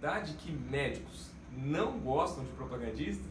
verdade que médicos não gostam de propagandista?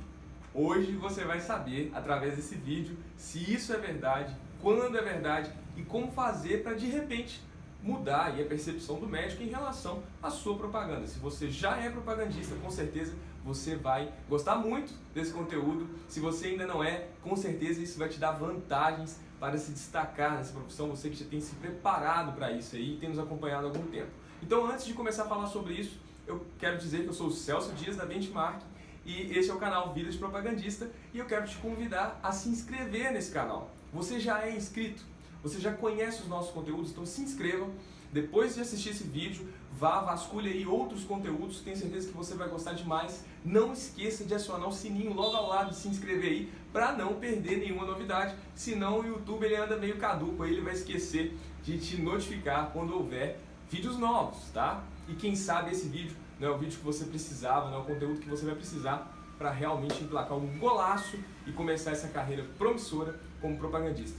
Hoje você vai saber, através desse vídeo, se isso é verdade, quando é verdade e como fazer para, de repente, mudar a percepção do médico em relação à sua propaganda. Se você já é propagandista, com certeza você vai gostar muito desse conteúdo. Se você ainda não é, com certeza isso vai te dar vantagens para se destacar nessa profissão, você que já tem se preparado para isso aí e tem nos acompanhado há algum tempo. Então, antes de começar a falar sobre isso, eu quero dizer que eu sou o Celso Dias da Benchmark e esse é o canal Vida de Propagandista e eu quero te convidar a se inscrever nesse canal. Você já é inscrito? Você já conhece os nossos conteúdos? Então se inscreva. Depois de assistir esse vídeo, vá, vasculhe aí outros conteúdos, tenho certeza que você vai gostar demais. Não esqueça de acionar o sininho logo ao lado, de se inscrever aí, para não perder nenhuma novidade, senão o YouTube ele anda meio caduco, aí ele vai esquecer de te notificar quando houver vídeos novos, tá? E quem sabe esse vídeo não é o vídeo que você precisava, não é o conteúdo que você vai precisar para realmente emplacar um golaço e começar essa carreira promissora como propagandista.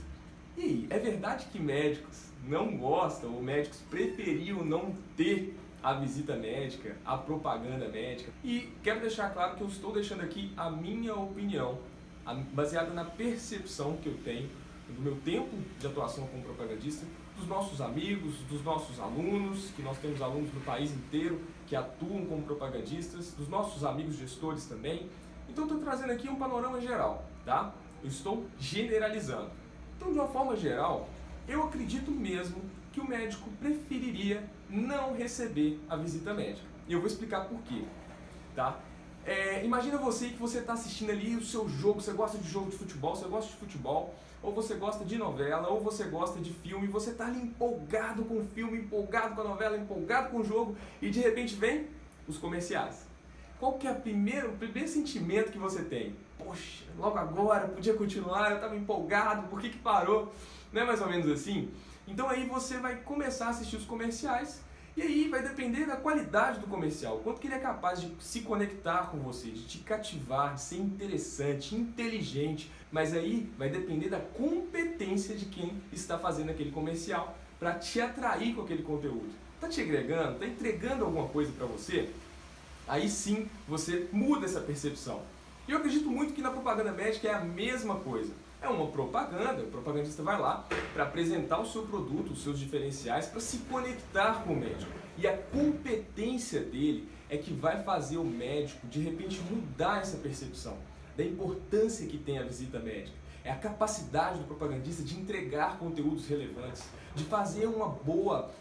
E aí, é verdade que médicos não gostam ou médicos preferiam não ter a visita médica, a propaganda médica? E quero deixar claro que eu estou deixando aqui a minha opinião, baseada na percepção que eu tenho do meu tempo de atuação como propagandista, dos nossos amigos, dos nossos alunos, que nós temos alunos no país inteiro que atuam como propagandistas, dos nossos amigos gestores também. Então estou trazendo aqui um panorama geral, tá? Eu estou generalizando. Então, de uma forma geral, eu acredito mesmo que o médico preferiria não receber a visita médica. E eu vou explicar por quê, tá? É, imagina você que você está assistindo ali o seu jogo, você gosta de jogo de futebol, você gosta de futebol, ou você gosta de novela, ou você gosta de filme, você está ali empolgado com o filme, empolgado com a novela, empolgado com o jogo, e de repente vem os comerciais. Qual que é o primeiro, sentimento que você tem? Poxa, logo agora, podia continuar, eu estava empolgado, por que, que parou? Não é mais ou menos assim? Então aí você vai começar a assistir os comerciais e aí vai depender da qualidade do comercial, quanto que ele é capaz de se conectar com você, de te cativar, de ser interessante, inteligente, mas aí vai depender da competência de quem está fazendo aquele comercial para te atrair com aquele conteúdo. Está te agregando? Está entregando alguma coisa para você? aí sim você muda essa percepção. E eu acredito muito que na propaganda médica é a mesma coisa. É uma propaganda, o propagandista vai lá para apresentar o seu produto, os seus diferenciais, para se conectar com o médico. E a competência dele é que vai fazer o médico, de repente, mudar essa percepção da importância que tem a visita médica. É a capacidade do propagandista de entregar conteúdos relevantes, de fazer uma boa,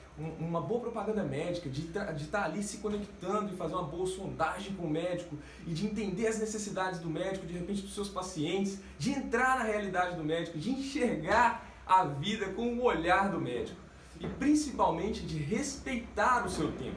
uma boa propaganda médica, de estar tá ali se conectando e fazer uma boa sondagem com o médico e de entender as necessidades do médico, de repente dos seus pacientes, de entrar na realidade do médico, de enxergar a vida com o olhar do médico e principalmente de respeitar o seu tempo,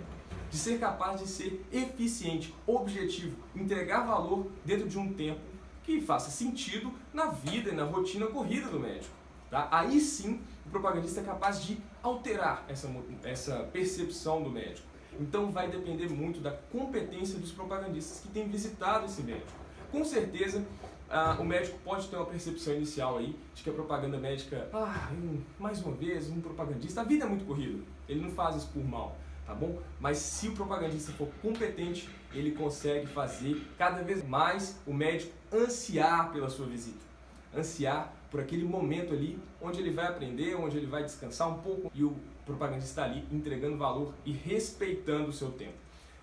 de ser capaz de ser eficiente, objetivo, entregar valor dentro de um tempo que faça sentido na vida e na rotina corrida do médico. Tá? Aí sim o propagandista é capaz de alterar essa, essa percepção do médico. Então vai depender muito da competência dos propagandistas que têm visitado esse médico. Com certeza ah, o médico pode ter uma percepção inicial aí de que a propaganda médica, ah, mais uma vez, um propagandista, a vida é muito corrida, ele não faz isso por mal, tá bom? Mas se o propagandista for competente, ele consegue fazer cada vez mais o médico ansiar pela sua visita, ansiar por aquele momento ali onde ele vai aprender, onde ele vai descansar um pouco e o propagandista está ali entregando valor e respeitando o seu tempo.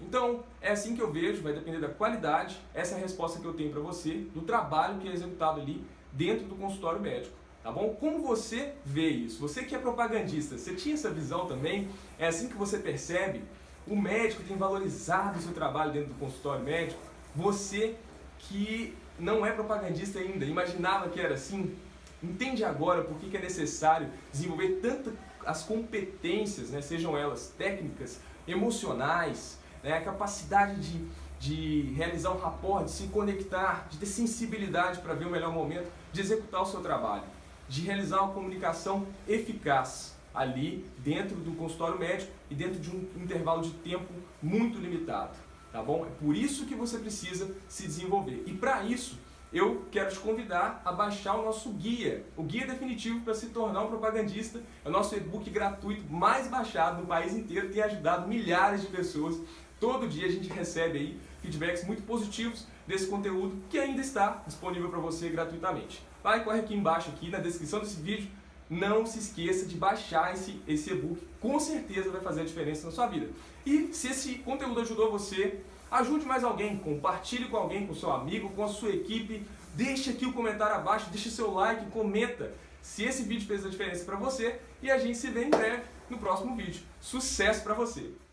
Então, é assim que eu vejo, vai depender da qualidade, essa é a resposta que eu tenho para você, do trabalho que é executado ali dentro do consultório médico. Tá bom? Como você vê isso? Você que é propagandista, você tinha essa visão também? É assim que você percebe? O médico tem valorizado o seu trabalho dentro do consultório médico? Você que não é propagandista ainda, imaginava que era assim? Entende agora por que é necessário desenvolver tanto as competências, né, sejam elas técnicas, emocionais, né, a capacidade de, de realizar um rapport, de se conectar, de ter sensibilidade para ver o melhor momento, de executar o seu trabalho, de realizar uma comunicação eficaz ali dentro do consultório médico e dentro de um intervalo de tempo muito limitado, tá bom? É por isso que você precisa se desenvolver. E para isso, eu quero te convidar a baixar o nosso guia, o guia definitivo para se tornar um propagandista. É o nosso e-book gratuito mais baixado no país inteiro, tem ajudado milhares de pessoas Todo dia a gente recebe aí feedbacks muito positivos desse conteúdo que ainda está disponível para você gratuitamente. Vai, corre aqui embaixo, aqui na descrição desse vídeo, não se esqueça de baixar esse, e-book, com certeza vai fazer a diferença na sua vida. E se esse conteúdo ajudou você, ajude mais alguém, compartilhe com alguém, com seu amigo, com a sua equipe, deixe aqui o comentário abaixo, deixe seu like, comenta se esse vídeo fez a diferença para você e a gente se vê em breve no próximo vídeo. Sucesso para você!